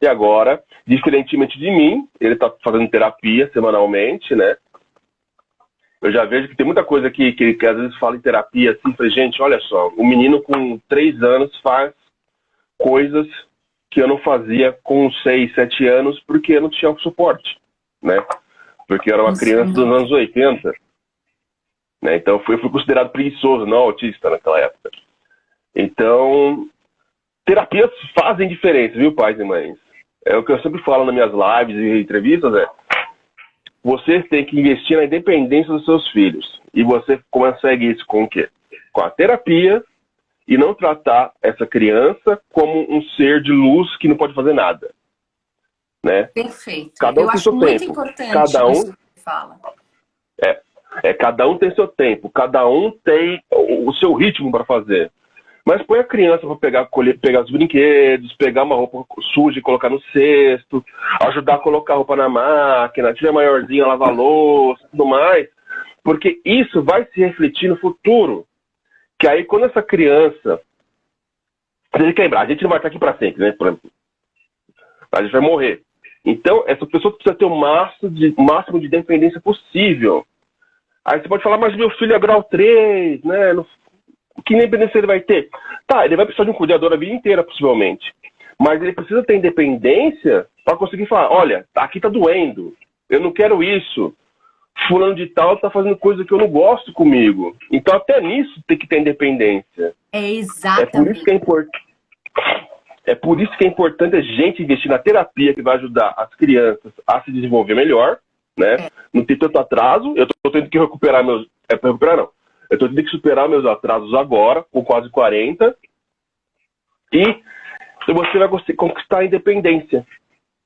E agora, diferentemente de mim, ele está fazendo terapia semanalmente, né? Eu já vejo que tem muita coisa que, que, que às vezes fala em terapia assim, falei, gente, olha só, o menino com três anos faz coisas que eu não fazia com seis, sete anos porque eu não tinha suporte, né? Porque eu era uma criança dos anos 80. Né? Então eu fui, fui considerado preguiçoso, não autista naquela época. Então, terapias fazem diferença, viu, pais e mães? É o que eu sempre falo nas minhas lives e entrevistas, é você tem que investir na independência dos seus filhos. E você consegue isso com o quê? Com a terapia e não tratar essa criança como um ser de luz que não pode fazer nada. Né? Perfeito. Cada um Eu tem acho seu muito tempo. importante Cada um isso que fala. É, é, cada um tem seu tempo, cada um tem o seu ritmo para fazer. Mas põe a criança para pegar, colher, pegar os brinquedos, pegar uma roupa suja e colocar no cesto, ajudar a colocar a roupa na máquina, tiver maiorzinha, lavar louça, tudo mais. Porque isso vai se refletir no futuro. Que aí quando essa criança. A gente quebrar, a gente não vai estar aqui para sempre, né? A gente vai morrer. Então, essa pessoa precisa ter o máximo de, máximo de dependência possível. Aí você pode falar, mas meu filho é grau 3, né? Não, que independência ele vai ter? Tá, ele vai precisar de um cuidador a vida inteira, possivelmente. Mas ele precisa ter independência para conseguir falar, olha, aqui tá doendo, eu não quero isso. Fulano de tal tá fazendo coisa que eu não gosto comigo. Então até nisso tem que ter independência. É É por exatamente. isso que é importante. É por isso que é importante a gente investir na terapia que vai ajudar as crianças a se desenvolver melhor, né? É. Não ter tanto atraso. Eu tô tendo que recuperar meus. É pra recuperar, não. Eu tô tendo que superar meus atrasos agora, com quase 40. E você vai conquistar a independência.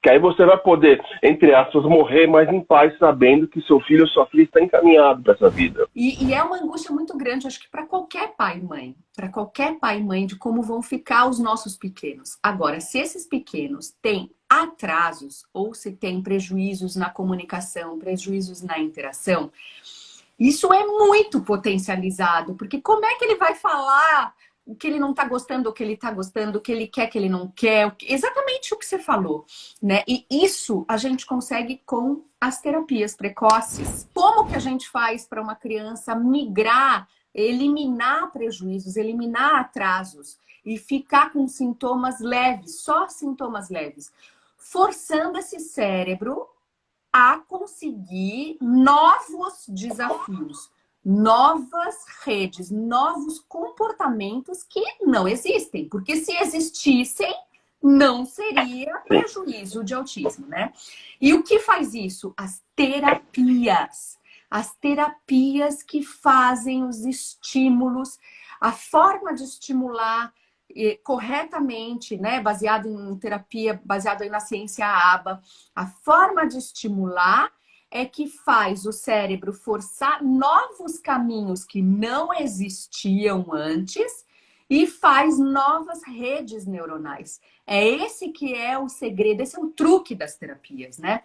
Que aí você vai poder, entre aspas, morrer mais em paz, sabendo que seu filho ou sua filha está encaminhado para essa vida. E, e é uma angústia muito grande, acho que para qualquer pai e mãe, para qualquer pai e mãe, de como vão ficar os nossos pequenos. Agora, se esses pequenos têm atrasos ou se têm prejuízos na comunicação, prejuízos na interação, isso é muito potencializado, porque como é que ele vai falar o que ele não está gostando, o que ele está gostando, o que ele quer, o que ele não quer, exatamente o que você falou, né? E isso a gente consegue com as terapias precoces. Como que a gente faz para uma criança migrar, eliminar prejuízos, eliminar atrasos e ficar com sintomas leves, só sintomas leves, forçando esse cérebro a conseguir novos desafios, novas redes, novos comportamentos que não existem, porque se existissem, não seria prejuízo de autismo, né? E o que faz isso? As terapias. As terapias que fazem os estímulos, a forma de estimular corretamente, né, baseado em terapia, baseado na ciência ABA, a forma de estimular é que faz o cérebro forçar novos caminhos que não existiam antes e faz novas redes neuronais. É esse que é o segredo, esse é o truque das terapias, né?